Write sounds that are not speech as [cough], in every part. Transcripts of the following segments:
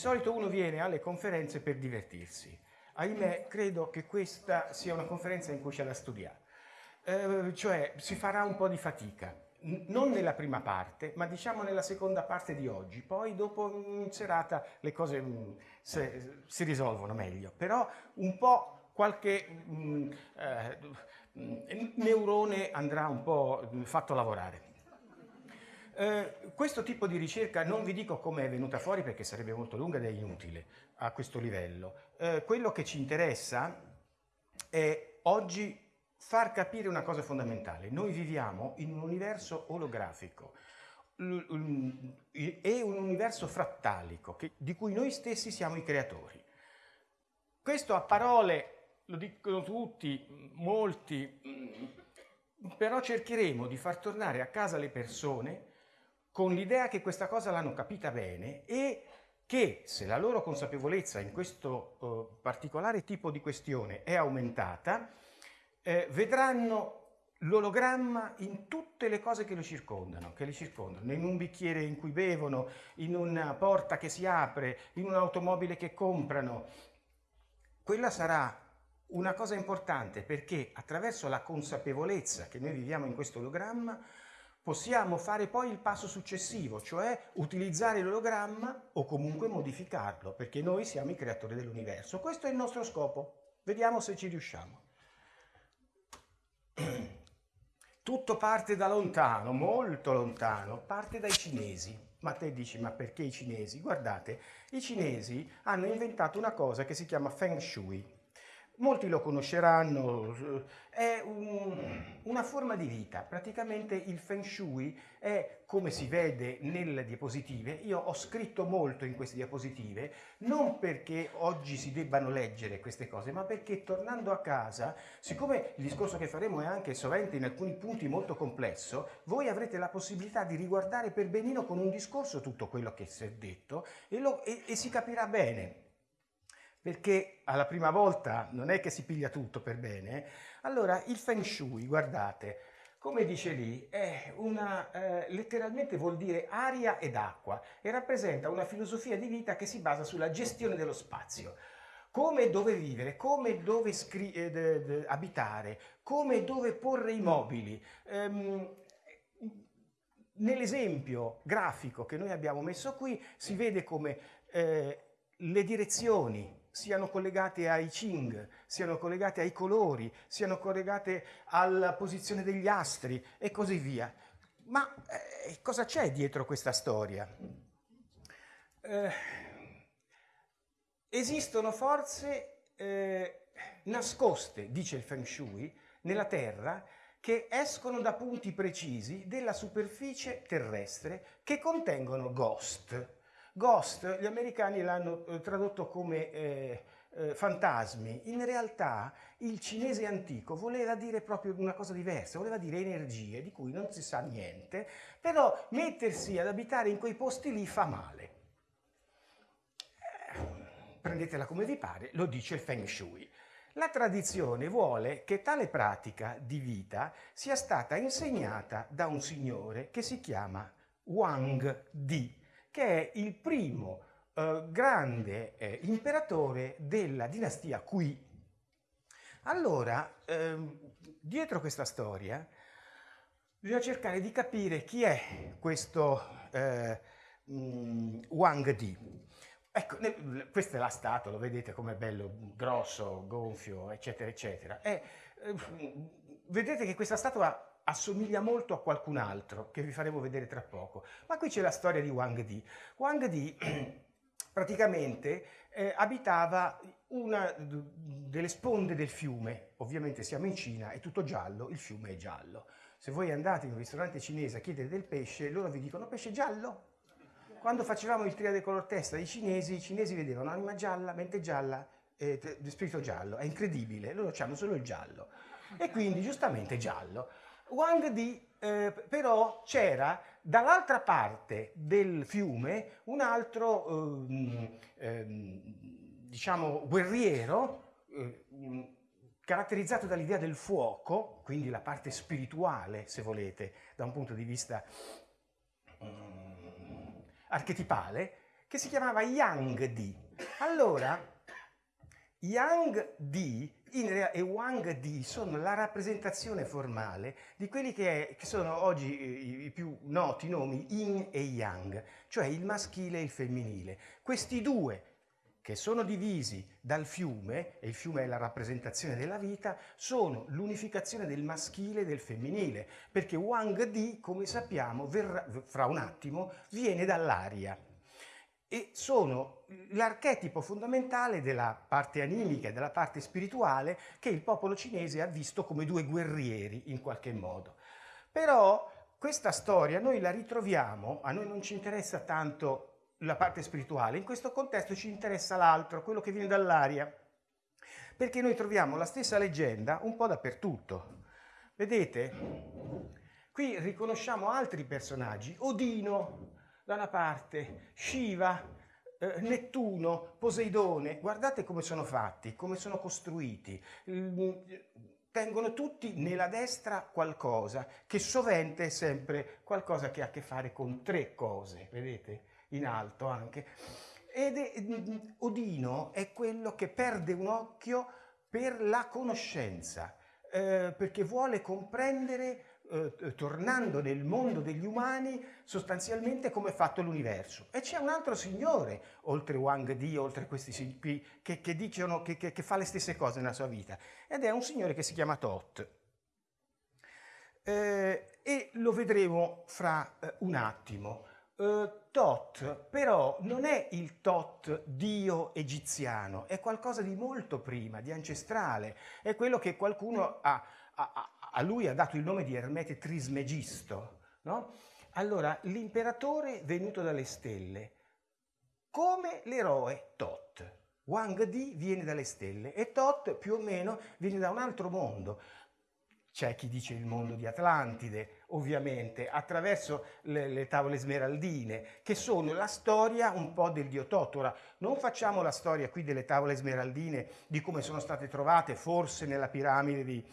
solito uno viene alle conferenze per divertirsi. Ahimè, credo che questa sia una conferenza in cui c'è da studiare. Eh, cioè, si farà un po' di fatica non nella prima parte, ma diciamo nella seconda parte di oggi. Poi dopo in serata le cose mh, se, si risolvono meglio, però un po' qualche mh, eh, neurone andrà un po' fatto lavorare. Eh, questo tipo di ricerca non vi dico come è venuta fuori perché sarebbe molto lunga ed è inutile a questo livello. Eh, quello che ci interessa è oggi far capire una cosa fondamentale. Noi viviamo in un universo olografico e un universo frattalico che, di cui noi stessi siamo i creatori. Questo a parole lo dicono tutti, molti, però cercheremo di far tornare a casa le persone con l'idea che questa cosa l'hanno capita bene e che se la loro consapevolezza in questo uh, particolare tipo di questione è aumentata, eh, vedranno l'ologramma in tutte le cose che lo circondano, che li circondano, in un bicchiere in cui bevono, in una porta che si apre, in un'automobile che comprano. Quella sarà una cosa importante perché attraverso la consapevolezza che noi viviamo in questo ologramma possiamo fare poi il passo successivo, cioè utilizzare l'ologramma o comunque modificarlo, perché noi siamo i creatori dell'universo. Questo è il nostro scopo. Vediamo se ci riusciamo. [clears throat] Tutto parte da lontano, molto lontano, parte dai cinesi. Ma te dici, ma perché i cinesi? Guardate, i cinesi hanno inventato una cosa che si chiama Feng Shui. Molti lo conosceranno, è un, una forma di vita, praticamente il Feng Shui è come si vede nelle diapositive, io ho scritto molto in queste diapositive, non perché oggi si debbano leggere queste cose, ma perché tornando a casa, siccome il discorso che faremo è anche sovente in alcuni punti molto complesso, voi avrete la possibilità di riguardare per benino con un discorso tutto quello che si è detto e, lo, e, e si capirà bene perché alla prima volta non è che si piglia tutto per bene, allora il Feng Shui, guardate, come dice lì, è una, eh, letteralmente vuol dire aria ed acqua e rappresenta una filosofia di vita che si basa sulla gestione dello spazio. Come e dove vivere, come e dove eh, abitare, come e dove porre i mobili. Um, Nell'esempio grafico che noi abbiamo messo qui si vede come eh, le direzioni siano collegate ai Ching, siano collegate ai colori, siano collegate alla posizione degli astri e così via. Ma eh, cosa c'è dietro questa storia? Eh, esistono forze eh, nascoste, dice il Feng Shui, nella Terra che escono da punti precisi della superficie terrestre che contengono ghost, Ghost, gli americani l'hanno eh, tradotto come eh, eh, fantasmi, in realtà il cinese antico voleva dire proprio una cosa diversa, voleva dire energie di cui non si sa niente, però mettersi ad abitare in quei posti lì fa male. Eh, prendetela come vi pare, lo dice il Feng Shui. La tradizione vuole che tale pratica di vita sia stata insegnata da un signore che si chiama Wang Di che è il primo eh, grande eh, imperatore della dinastia Qi. Allora, ehm, dietro questa storia, bisogna cercare di capire chi è questo eh, mm, Wang Di. Ecco, questa è la statua, lo vedete com'è bello, grosso, gonfio, eccetera, eccetera. E, eh, vedete che questa statua assomiglia molto a qualcun altro che vi faremo vedere tra poco. Ma qui c'è la storia di Wang Di. Wang Di [clears throat] praticamente eh, abitava una delle sponde del fiume, ovviamente siamo in Cina, è tutto giallo, il fiume è giallo. Se voi andate in un ristorante cinese a chiedere del pesce, loro vi dicono pesce giallo? Quando facevamo il triade color testa ai cinesi, i cinesi vedevano anima gialla, mente gialla, eh, spirito giallo, è incredibile, loro hanno solo il giallo. E quindi giustamente giallo. Wang Di eh, però c'era dall'altra parte del fiume un altro eh, eh, diciamo guerriero eh, caratterizzato dall'idea del fuoco, quindi la parte spirituale se volete da un punto di vista mm, archetipale, che si chiamava Yang Di. Allora, Yang Di e Wang Di sono la rappresentazione formale di quelli che, è, che sono oggi i, i, più noti nomi Yin e Yang, cioè il maschile e il femminile. Questi due che sono divisi dal fiume, e il fiume è la rappresentazione della vita, sono l'unificazione del maschile e del femminile, perché Wang Di, come sappiamo, verrà, fra un attimo, viene dall'aria e sono l'archetipo fondamentale della parte animica e della parte spirituale che il popolo cinese ha visto come due guerrieri in qualche modo. Però questa storia noi la ritroviamo, a noi non ci interessa tanto la parte spirituale, in questo contesto ci interessa l'altro, quello che viene dall'aria, perché noi troviamo la stessa leggenda un po' dappertutto. Vedete? Qui riconosciamo altri personaggi, Odino, da una parte, Shiva, eh, Nettuno, Poseidone, guardate come sono fatti, come sono costruiti. Mm, tengono tutti nella destra qualcosa, che sovente è sempre qualcosa che ha a che fare con tre cose, vedete? In alto anche. Ed è, mm, Odino è quello che perde un occhio per la conoscenza, eh, perché vuole comprendere eh, tornando nel mondo degli umani sostanzialmente come è fatto l'universo. E c'è un altro signore, oltre Wang Di, oltre questi qui, che, che, dicono, che, che, fa le stesse cose nella sua vita, ed è un signore che si chiama Tot. Eh, e lo vedremo fra eh, un attimo. Uh, Tot però non è il Tot dio egiziano, è qualcosa di molto prima, di ancestrale, è quello che qualcuno ha, ha, a lui ha dato il nome di Ermete Trismegisto, no? Allora, l'imperatore venuto dalle stelle, come l'eroe Tot. Wang Di viene dalle stelle e Tot più o meno viene da un altro mondo. C'è chi dice il mondo di Atlantide, ovviamente, attraverso le, le, tavole smeraldine, che sono la storia un po' del dio Tot. Ora, non facciamo la storia qui delle tavole smeraldine, di come sono state trovate, forse nella piramide di,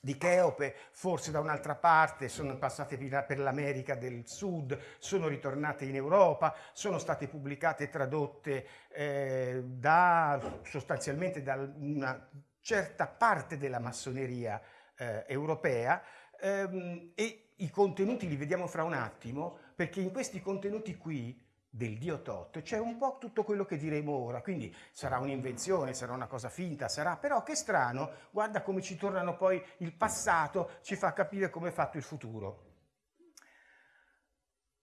di Cheope, forse da un'altra parte, sono passate per l'America del Sud, sono ritornate in Europa, sono state pubblicate e tradotte eh, da, sostanzialmente da una certa parte della massoneria eh, europea e i contenuti li vediamo fra un attimo, perché in questi contenuti qui del dio Tot c'è un po' tutto quello che diremo ora, quindi sarà un'invenzione, sarà una cosa finta, sarà però che strano, guarda come ci tornano poi il passato, ci fa capire come è fatto il futuro.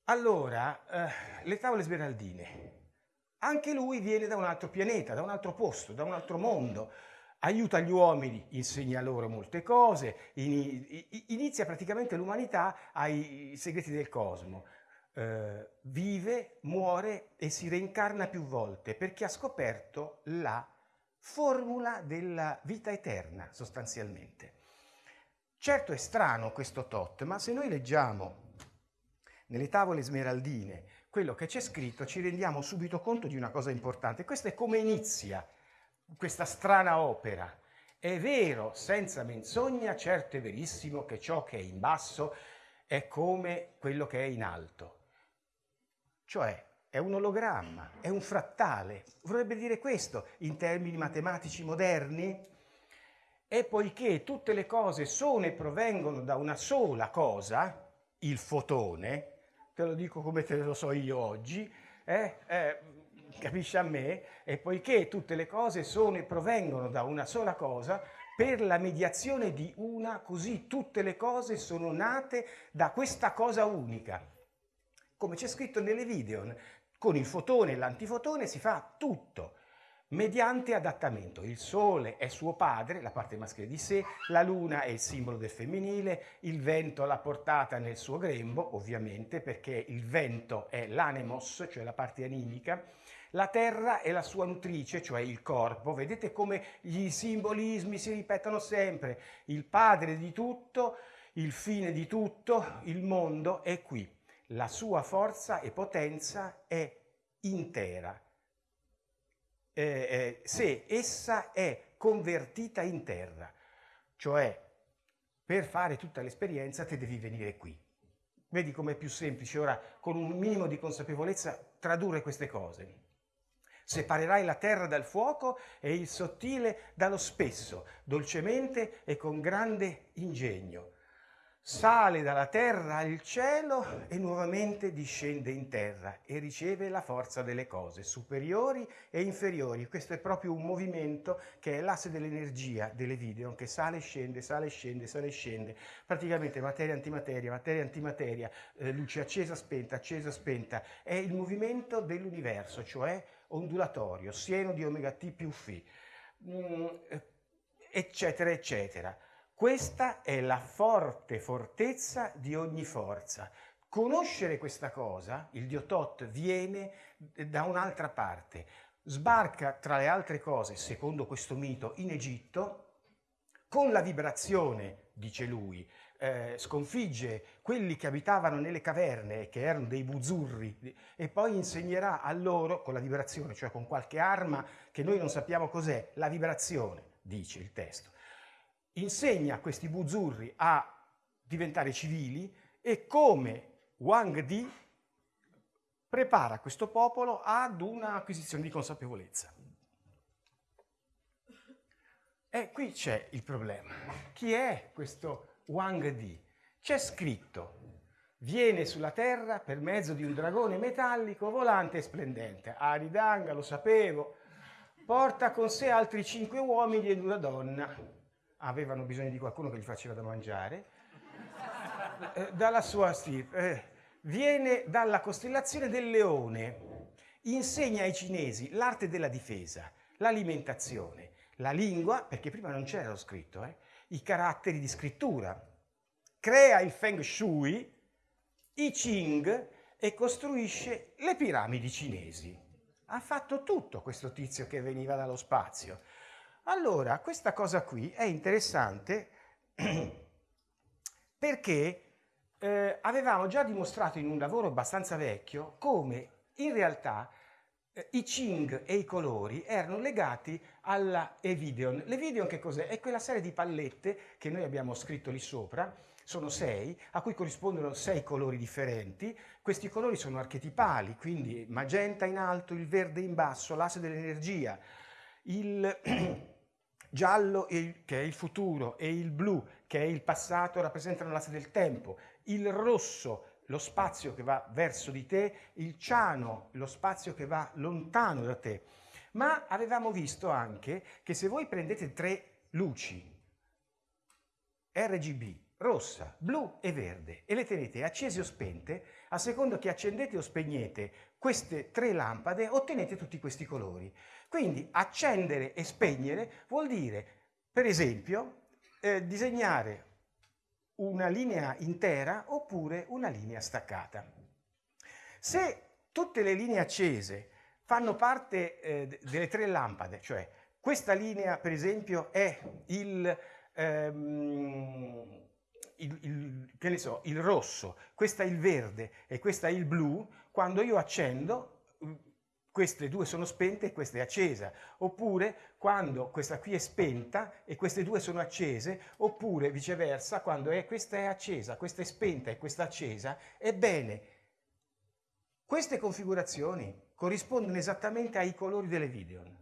Allora, eh, le tavole smeraldine. Anche lui viene da un altro pianeta, da un altro posto, da un altro mondo. Aiuta gli uomini, insegna loro molte cose, inizia praticamente l'umanità ai segreti del cosmo eh, vive, muore e si reincarna più volte perché ha scoperto la formula della vita eterna sostanzialmente. Certo è strano questo tot, ma se noi leggiamo nelle tavole smeraldine quello che c'è scritto ci rendiamo subito conto di una cosa importante. Questo è come inizia questa strana opera. È vero, senza menzogna, certo è verissimo che ciò che è in basso è come quello che è in alto. Cioè è un ologramma, è un frattale. Vorrebbe dire questo in termini matematici moderni? E poiché tutte le cose sono e provengono da una sola cosa, il fotone, te lo dico come te lo so io oggi, eh, eh, capisci a me? E poiché tutte le cose sono e provengono da una sola cosa, per la mediazione di una, così tutte le cose sono nate da questa cosa unica come c'è scritto nelle video, con il fotone e l'antifotone si fa tutto mediante adattamento. Il sole è suo padre, la parte maschile di sé, la luna è il simbolo del femminile, il vento l'ha portata nel suo grembo, ovviamente, perché il vento è l'anemos, cioè la parte animica, la terra è la sua nutrice, cioè il corpo. Vedete come gli simbolismi si ripetono sempre. Il padre di tutto, il fine di tutto, il mondo è qui la sua forza e potenza è intera. Eh, eh, se essa è convertita in terra, cioè per fare tutta l'esperienza te devi venire qui. Vedi com'è più semplice ora, con un minimo di consapevolezza tradurre queste cose. Separerai la terra dal fuoco e il sottile dallo spesso, dolcemente e con grande ingegno sale dalla terra al cielo e nuovamente discende in terra e riceve la forza delle cose superiori e inferiori. Questo è proprio un movimento che è l'asse dell'energia delle video che sale e scende, sale e scende, sale e scende. Praticamente materia antimateria, materia antimateria, eh, luce accesa, spenta, accesa, spenta. È il movimento dell'universo, cioè ondulatorio, sieno di omega t più φ, mm, eccetera, eccetera. Questa è la forte fortezza di ogni forza. Conoscere questa cosa, il dio Tot viene da un'altra parte, sbarca tra le altre cose, secondo questo mito, in Egitto, con la vibrazione, dice lui, eh, sconfigge quelli che abitavano nelle caverne, che erano dei buzzurri, e poi insegnerà a loro, con la vibrazione, cioè con qualche arma che noi non sappiamo cos'è, la vibrazione, dice il testo insegna a questi buzzurri a diventare civili e come Wang Di prepara questo popolo ad un'acquisizione di consapevolezza. E qui c'è il problema. Chi è questo Wang Di? C'è scritto, viene sulla terra per mezzo di un dragone metallico volante e splendente. Aridanga, lo sapevo, porta con sé altri cinque uomini ed una donna avevano bisogno di qualcuno che gli faceva da mangiare, eh, dalla sua stirpe, eh, viene dalla costellazione del leone, insegna ai cinesi l'arte della difesa, l'alimentazione, la lingua, perché prima non c'era lo scritto, eh, i caratteri di scrittura, crea il Feng Shui, i Qing e costruisce le piramidi cinesi. Ha fatto tutto questo tizio che veniva dallo spazio. Allora, questa cosa qui è interessante [clears throat] perché eh, avevamo già dimostrato in un lavoro abbastanza vecchio come in realtà i Qing e i colori erano legati alla Evideon. L'Evideon che cos'è? È quella serie di pallette che noi abbiamo scritto lì sopra, sono sei, a cui corrispondono sei colori differenti. Questi colori sono archetipali, quindi magenta in alto, il verde in basso, l'asse dell'energia, il [clears throat] giallo che è il futuro e il blu che è il passato rappresentano l'asse del tempo, il rosso lo spazio che va verso di te, il ciano lo spazio che va lontano da te. Ma avevamo visto anche che se voi prendete tre luci RGB, rossa, blu e verde e le tenete accese o spente, a seconda che accendete o spegnete queste tre lampade ottenete tutti questi colori. Quindi accendere e spegnere vuol dire, per esempio, eh, disegnare una linea intera oppure una linea staccata. Se tutte le linee accese fanno parte eh, delle tre lampade, cioè questa linea per esempio è il, ehm, il, il, so, il rosso, questa è il verde e questa è il blu, quando io accendo queste due sono spente e questa è accesa, oppure quando questa qui è spenta e queste due sono accese, oppure viceversa quando è, questa è accesa, questa è spenta e questa è accesa, ebbene, queste configurazioni corrispondono esattamente ai colori delle Videon.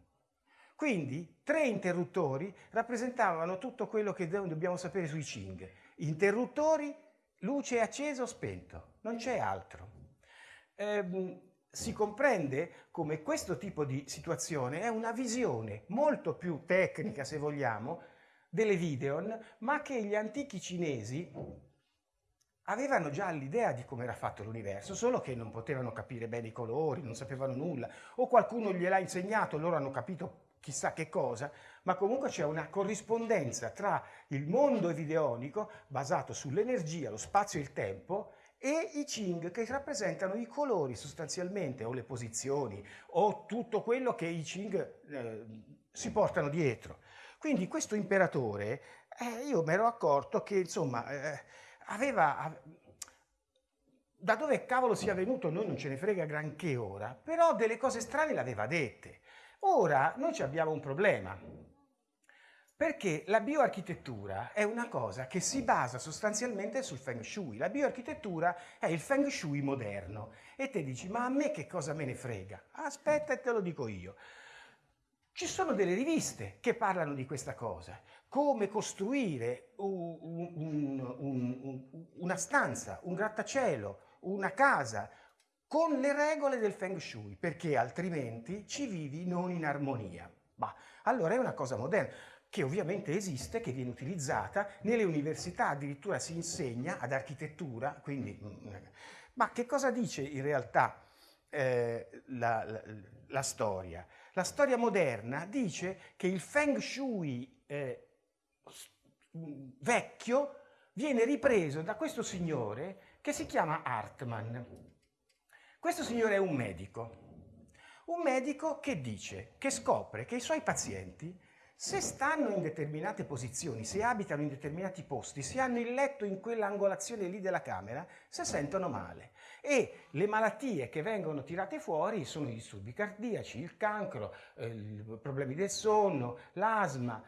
Quindi tre interruttori rappresentavano tutto quello che dobbiamo sapere sui Qing. Interruttori, luce accesa o spento, non c'è altro. Ehm, si comprende come questo tipo di situazione è una visione molto più tecnica, se vogliamo, delle Videon, ma che gli antichi cinesi avevano già l'idea di come era fatto l'universo, solo che non potevano capire bene i colori, non sapevano nulla, o qualcuno gliel'ha insegnato, loro hanno capito chissà che cosa, ma comunque c'è una corrispondenza tra il mondo evideonico, basato sull'energia, lo spazio e il tempo, e i Qing che rappresentano i colori sostanzialmente o le posizioni o tutto quello che i Qing eh, si portano dietro. Quindi questo imperatore, eh, io mi ero accorto che insomma eh, aveva... Da dove cavolo sia venuto noi non ce ne frega granché ora, però delle cose strane le aveva dette. Ora noi abbiamo un problema, Perché la bioarchitettura è una cosa che si basa sostanzialmente sul feng shui. La bioarchitettura è il feng shui moderno. E te dici, ma a me che cosa me ne frega? Aspetta e te lo dico io. Ci sono delle riviste che parlano di questa cosa. Come costruire un, un, un, una stanza, un grattacielo, una casa con le regole del feng shui, perché altrimenti ci vivi non in armonia. Bah, allora è una cosa moderna che ovviamente esiste, che viene utilizzata, nelle università addirittura si insegna ad architettura, quindi... Mm, ma che cosa dice in realtà eh, la, la, la, storia? La storia moderna dice che il feng shui eh, mm, vecchio viene ripreso da questo signore che si chiama Hartmann. Questo signore è un medico, un medico che dice, che scopre che i suoi pazienti se stanno in determinate posizioni, se abitano in determinati posti, se hanno il letto in quell'angolazione lì della camera, si sentono male. E le malattie che vengono tirate fuori sono i disturbi cardiaci, il cancro, eh, i problemi del sonno, l'asma.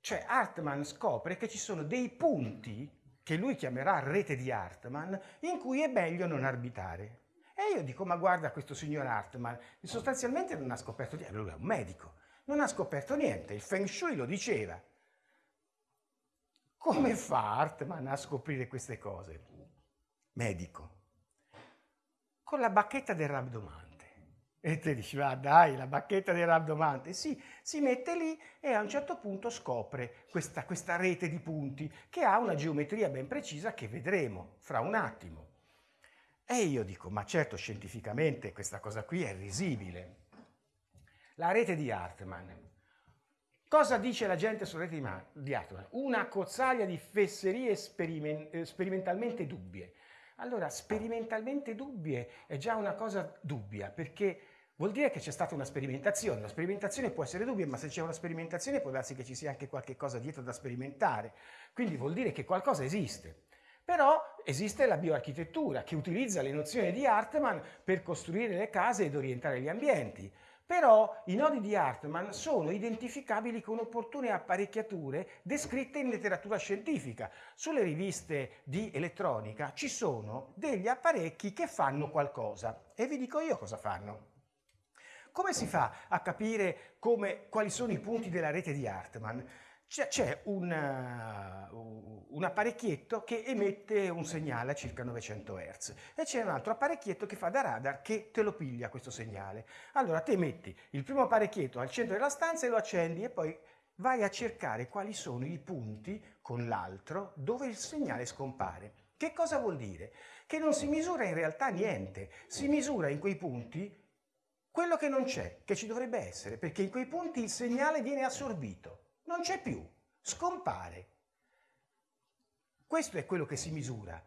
Cioè Hartmann scopre che ci sono dei punti che lui chiamerà rete di Hartmann in cui è meglio non arbitrare. E io dico, ma guarda questo signor Hartmann, sostanzialmente non ha scoperto niente, lui è un medico non ha scoperto niente, il Feng Shui lo diceva. Come fa Hartmann a scoprire queste cose? Medico. Con la bacchetta del rabdomante. E te dici, ma dai, la bacchetta del rabdomante. Sì, si mette lì e a un certo punto scopre questa, questa rete di punti che ha una geometria ben precisa che vedremo fra un attimo. E io dico, ma certo scientificamente questa cosa qui è risibile. La rete di Hartmann. Cosa dice la gente sulla rete di Hartmann? Una cozzaglia di fesserie speriment eh, sperimentalmente dubbie. Allora, sperimentalmente dubbie è già una cosa dubbia, perché vuol dire che c'è stata una sperimentazione. La sperimentazione può essere dubbia, ma se c'è una sperimentazione può darsi che ci sia anche qualche cosa dietro da sperimentare. Quindi vuol dire che qualcosa esiste. Però esiste la bioarchitettura che utilizza le nozioni di Hartmann per costruire le case ed orientare gli ambienti. Però i nodi di Hartmann sono identificabili con opportune apparecchiature descritte in letteratura scientifica. Sulle riviste di elettronica ci sono degli apparecchi che fanno qualcosa e vi dico io cosa fanno. Come si fa a capire come, quali sono i punti della rete di Hartmann? C'è un, uh, un, apparecchietto che emette un segnale a circa 900 Hz e c'è un altro apparecchietto che fa da radar che te lo piglia questo segnale. Allora te metti il primo apparecchietto al centro della stanza e lo accendi e poi vai a cercare quali sono i punti con l'altro dove il segnale scompare. Che cosa vuol dire? Che non si misura in realtà niente, si misura in quei punti quello che non c'è, che ci dovrebbe essere, perché in quei punti il segnale viene assorbito non c'è più, scompare. Questo è quello che si misura,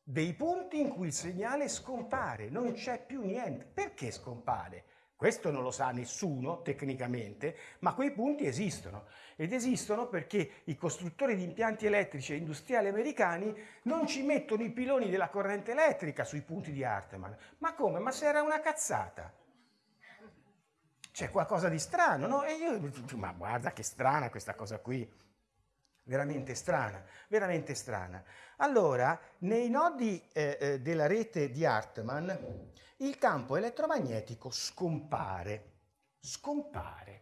dei punti in cui il segnale scompare, non c'è più niente. Perché scompare? Questo non lo sa nessuno tecnicamente, ma quei punti esistono ed esistono perché i costruttori di impianti elettrici e industriali americani non ci mettono i piloni della corrente elettrica sui punti di Hartmann. Ma come? Ma se era una cazzata c'è qualcosa di strano, no? E io dico, ma guarda che strana questa cosa qui, veramente strana, veramente strana. Allora, nei nodi eh, eh, della rete di Hartmann, il campo elettromagnetico scompare, scompare.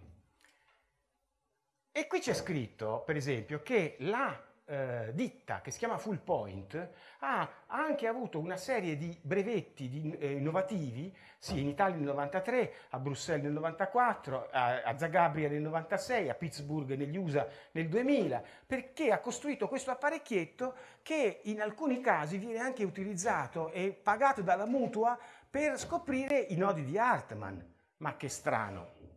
E qui c'è scritto, per esempio, che la eh, ditta che si chiama Full Point ha anche avuto una serie di brevetti di, eh, innovativi, sì, in Italia nel 93, a Bruxelles nel 94, a, a Zagabria nel 96, a Pittsburgh negli USA nel 2000, perché ha costruito questo apparecchietto che in alcuni casi viene anche utilizzato e pagato dalla mutua per scoprire i nodi di Hartmann. Ma che strano!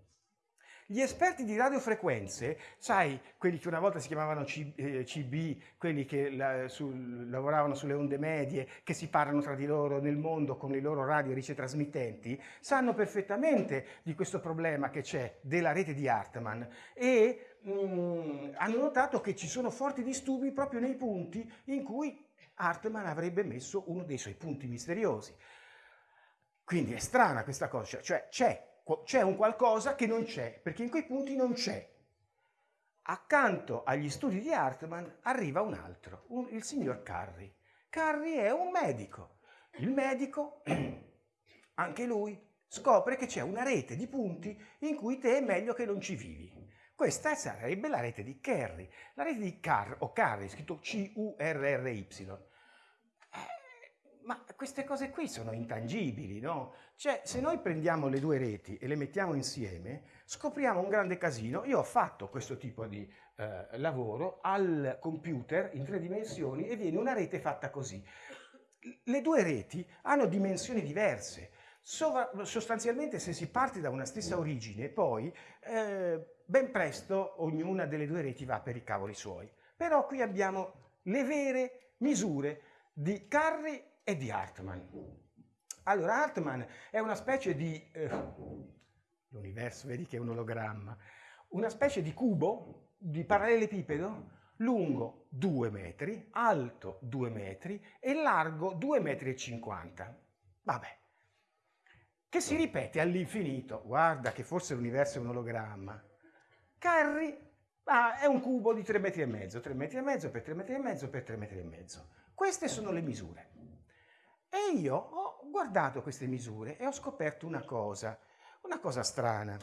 Gli esperti di radiofrequenze, sai, quelli che una volta si chiamavano CB, eh, quelli che la, su, lavoravano sulle onde medie, che si parlano tra di loro nel mondo con i loro radio ricetrasmittenti, sanno perfettamente di questo problema che c'è della rete di Hartmann e mh, mm, hanno notato che ci sono forti disturbi proprio nei punti in cui Hartmann avrebbe messo uno dei suoi punti misteriosi. Quindi è strana questa cosa, cioè c'è c'è un qualcosa che non c'è, perché in quei punti non c'è. accanto agli studi di Hartmann arriva un altro, un, il signor Carri. Carri è un medico. Il medico, [clears throat] anche lui, scopre che c'è una rete di punti in cui te è meglio che non ci vivi. Questa sarebbe la rete di Carri, la rete di Carr, o Carri, scritto C-U-R-R-Y. Ma queste cose qui sono intangibili, no? Cioè, se noi prendiamo le due reti e le mettiamo insieme, scopriamo un grande casino. Io ho fatto questo tipo di eh, lavoro al computer in tre dimensioni e viene una rete fatta così. Le due reti hanno dimensioni diverse. Sovra, sostanzialmente se si parte da una stessa origine, poi eh, ben presto ognuna delle due reti va per i cavoli suoi. Però qui abbiamo le vere misure di Carri e di Hartmann. Allora, Hartmann è una specie di... Eh, l'universo, vedi che è un ologramma, una specie di cubo, di parallelepipedo, lungo 2 metri, alto 2 metri e largo 2 metri e 50. Vabbè, che si ripete all'infinito. Guarda che forse l'universo è un ologramma. Carri ah, è un cubo di 3 metri e mezzo, 3 metri e mezzo per 3 metri e mezzo per 3 metri e mezzo. Queste sono le misure. E io ho guardato queste misure e ho scoperto una cosa, una cosa strana.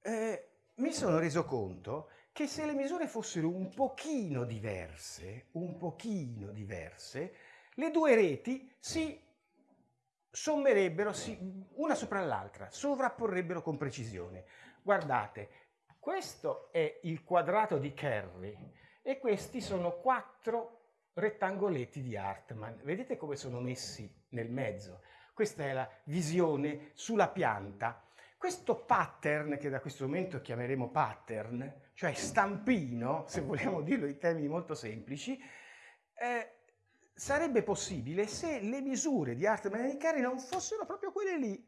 Eh, mi sono reso conto che se le misure fossero un pochino diverse, un pochino diverse, le due reti si sommerebbero una sopra l'altra, sovrapporrebbero con precisione. Guardate, questo è il quadrato di Kerry e questi sono quattro rettangoletti di Hartmann. Vedete come sono messi nel mezzo? Questa è la visione sulla pianta. Questo pattern, che da questo momento chiameremo pattern, cioè stampino, se vogliamo dirlo in termini molto semplici, eh, sarebbe possibile se le misure di Hartmann e di Carey non fossero proprio quelle lì,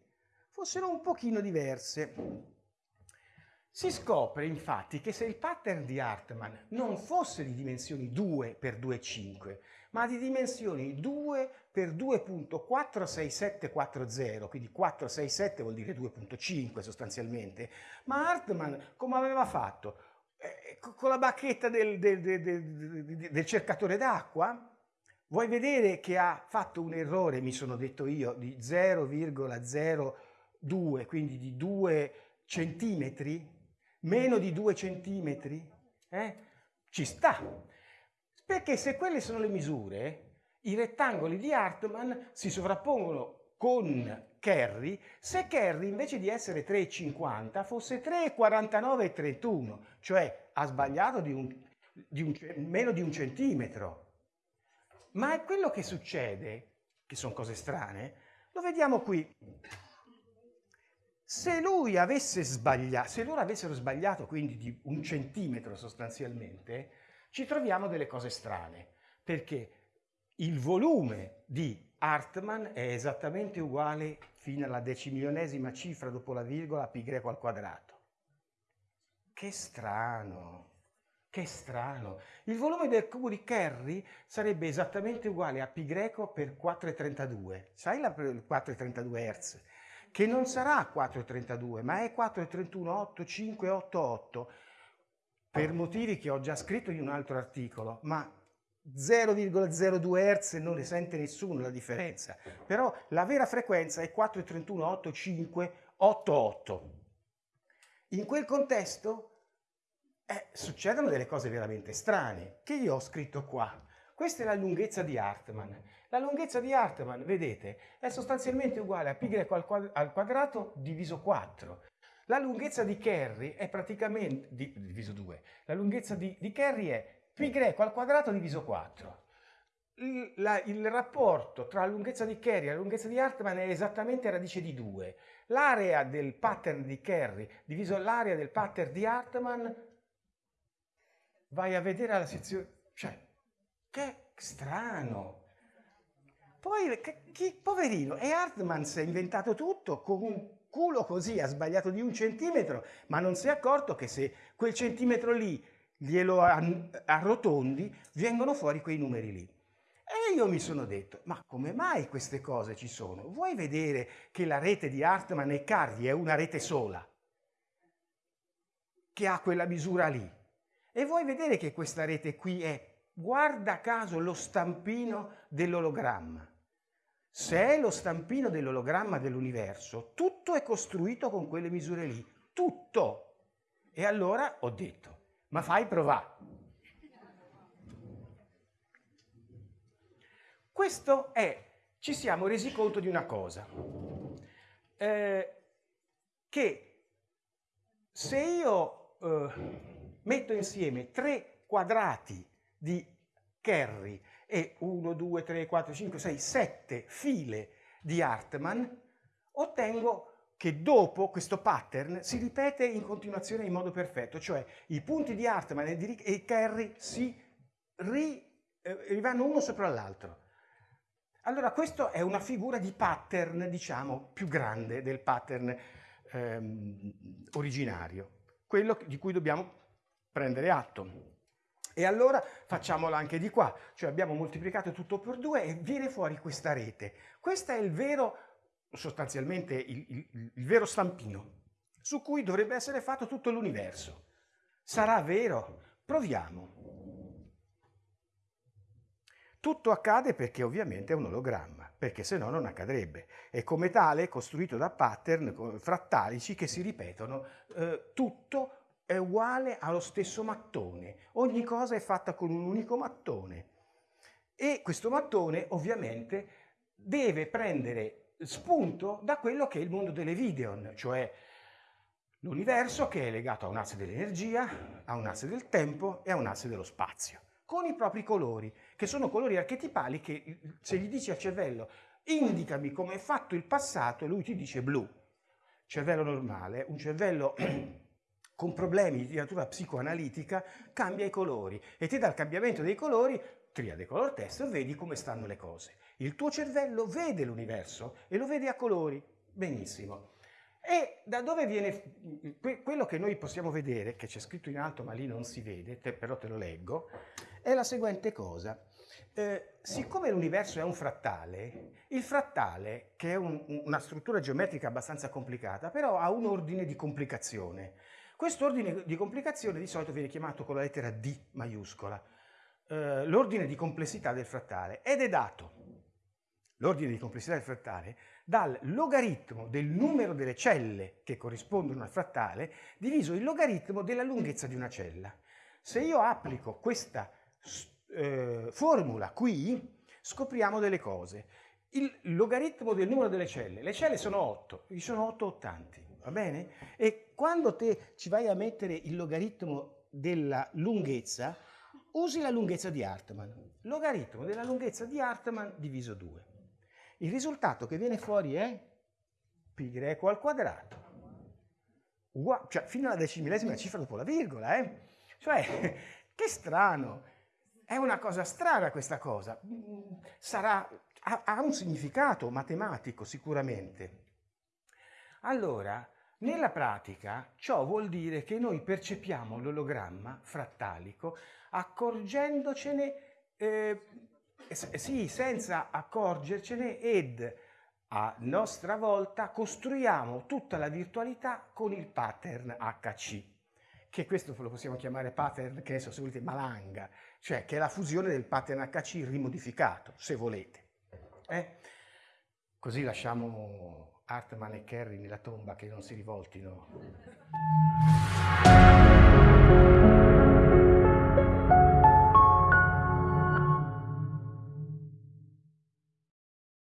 fossero un pochino diverse. Si scopre infatti che se il pattern di Hartmann non fosse di dimensioni 2 x 2,5, ma di dimensioni 2 x 2.46740, quindi 467 vuol dire 2.5 sostanzialmente, ma Hartmann come aveva fatto? Eh, con la bacchetta del, del, del, del cercatore d'acqua? Vuoi vedere che ha fatto un errore, mi sono detto io, di 0,02, quindi di 2 centimetri? Meno di 2 centimetri? Eh? Ci sta. Perché se quelle sono le misure, i rettangoli di Hartmann si sovrappongono con Kerry se Kerry invece di essere 3,50 fosse 3,49 e 31, cioè ha sbagliato di, un, di un, meno di un centimetro. Ma è quello che succede, che sono cose strane, lo vediamo qui. Se lui avesse sbagliato, se loro avessero sbagliato quindi di un centimetro sostanzialmente, ci troviamo delle cose strane, perché il volume di Hartmann è esattamente uguale fino alla decimilionesima cifra dopo la virgola a greco al quadrato. Che strano! Che strano. Il volume del cubo di Kerry sarebbe esattamente uguale a greco per 4,32. Sai la 4,32 Hz? Che non sarà 4,32, ma è 4,31,8588 per motivi che ho già scritto in un altro articolo, ma 0,02 Hz non ne sente nessuno la differenza. Però la vera frequenza è 4,31,8588. In quel contesto eh, succedono delle cose veramente strane che io ho scritto qua. Questa è la lunghezza di Hartmann. La lunghezza di Hartmann, vedete, è sostanzialmente uguale a greco al quadrato diviso 4. La lunghezza di Kerry è praticamente, di, diviso 2, la lunghezza di, di Kerry è greco al quadrato diviso 4. Il, la, il, rapporto tra la lunghezza di Kerry e la lunghezza di Hartmann è esattamente radice di 2. L'area del pattern di Kerry diviso l'area del pattern di Hartmann vai a vedere la sezione, cioè, che strano. Poi, chi, poverino, e Hartmann si è inventato tutto con un culo così, ha sbagliato di un centimetro, ma non si è accorto che se quel centimetro lì glielo arrotondi, vengono fuori quei numeri lì. E io mi sono detto, ma come mai queste cose ci sono? Vuoi vedere che la rete di Hartmann e Carri è una rete sola? che ha quella misura lì. E vuoi vedere che questa rete qui è, guarda caso, lo stampino dell'ologramma. Se è lo stampino dell'ologramma dell'universo, tutto è costruito con quelle misure lì. Tutto! E allora ho detto, ma fai provare. Questo è, ci siamo resi conto di una cosa, eh, che se io eh, metto insieme tre quadrati di Kerry e 1, 2, 3, 4, 5, 6, 7 file di Hartmann, ottengo che dopo questo pattern si ripete in continuazione in modo perfetto, cioè i punti di Hartmann e di Kerry si ri, eh, rivanno uno sopra l'altro. Allora questa è una figura di pattern, diciamo, più grande del pattern ehm, originario, quello di cui dobbiamo prendere atto. E allora facciamola anche di qua, cioè abbiamo moltiplicato tutto per due e viene fuori questa rete. Questo è il vero sostanzialmente il, il, il vero stampino su cui dovrebbe essere fatto tutto l'universo. Sarà vero? Proviamo. Tutto accade perché ovviamente è un ologramma, perché se no non accadrebbe. E come tale costruito da pattern frattalici che si ripetono, eh, tutto è uguale allo stesso mattone. Ogni cosa è fatta con un unico mattone. E questo mattone ovviamente deve prendere spunto da quello che è il mondo delle videon, cioè l'universo che è legato a un asse dell'energia, a un asse del tempo e a un asse dello spazio, con i propri colori, che sono colori archetipali che se gli dici al cervello indicami come è fatto il passato, lui ti dice blu. Cervello normale, un cervello [clears throat] con problemi di natura psicoanalitica cambia i colori e ti dà il cambiamento dei colori, triade color test, e vedi come stanno le cose. Il tuo cervello vede l'universo e lo vede a colori. Benissimo. E da dove viene quello che noi possiamo vedere, che c'è scritto in alto ma lì non si vede, te, però te lo leggo, è la seguente cosa. Eh, siccome l'universo è un frattale, il frattale, che è un, una struttura geometrica abbastanza complicata, però ha un ordine di complicazione. Questo ordine di complicazione di solito viene chiamato con la lettera D maiuscola, eh, l'ordine di complessità del frattale, ed è dato l'ordine di complessità del frattale, dal logaritmo del numero delle celle che corrispondono al frattale diviso il logaritmo della lunghezza di una cella. Se io applico questa eh, formula qui, scopriamo delle cose. Il logaritmo del numero delle celle, le celle sono 8, ci sono 8 ottanti, va bene? E quando te ci vai a mettere il logaritmo della lunghezza, usi la lunghezza di Hartmann. Logaritmo della lunghezza di Hartmann diviso 2. Il risultato che viene fuori è greco al quadrato. Uguale, cioè fino alla decimillesima cifra dopo la virgola, eh? Cioè, [laughs] che strano. È una cosa strana questa cosa. Sarà, ha, ha un significato matematico sicuramente. Allora, nella pratica ciò vuol dire che noi percepiamo l'ologramma frattalico accorgendocene eh, sì, senza accorgercene ed a nostra volta costruiamo tutta la virtualità con il pattern HC, che questo lo possiamo chiamare pattern, che adesso se volete, malanga, cioè che è la fusione del pattern HC rimodificato, se volete. Eh? Così lasciamo Hartman e Kerry nella tomba che non si rivoltino.